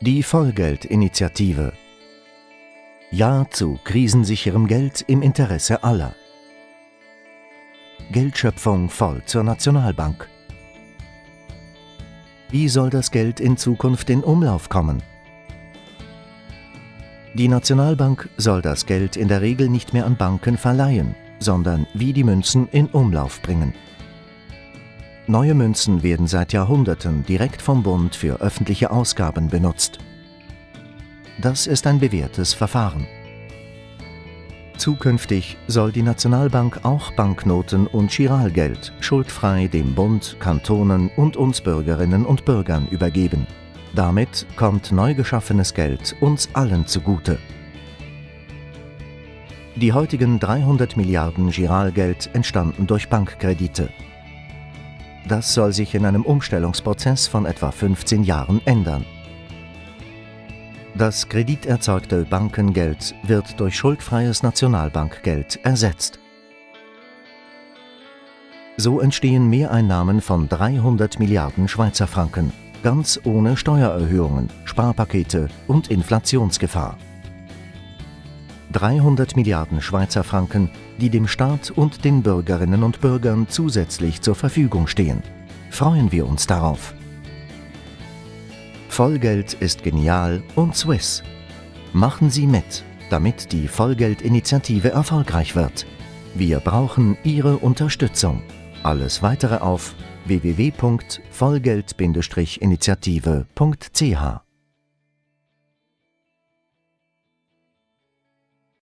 Die Vollgeldinitiative. Ja zu krisensicherem Geld im Interesse aller. Geldschöpfung voll zur Nationalbank. Wie soll das Geld in Zukunft in Umlauf kommen? Die Nationalbank soll das Geld in der Regel nicht mehr an Banken verleihen, sondern wie die Münzen in Umlauf bringen. Neue Münzen werden seit Jahrhunderten direkt vom Bund für öffentliche Ausgaben benutzt. Das ist ein bewährtes Verfahren. Zukünftig soll die Nationalbank auch Banknoten und Giralgeld schuldfrei dem Bund, Kantonen und uns Bürgerinnen und Bürgern übergeben. Damit kommt neu geschaffenes Geld uns allen zugute. Die heutigen 300 Milliarden Giralgeld entstanden durch Bankkredite. Das soll sich in einem Umstellungsprozess von etwa 15 Jahren ändern. Das krediterzeugte Bankengeld wird durch schuldfreies Nationalbankgeld ersetzt. So entstehen Mehreinnahmen von 300 Milliarden Schweizer Franken, ganz ohne Steuererhöhungen, Sparpakete und Inflationsgefahr. 300 Milliarden Schweizer Franken, die dem Staat und den Bürgerinnen und Bürgern zusätzlich zur Verfügung stehen. Freuen wir uns darauf. Vollgeld ist genial und Swiss. Machen Sie mit, damit die Vollgeldinitiative erfolgreich wird. Wir brauchen Ihre Unterstützung. Alles weitere auf www.vollgeld-initiative.ch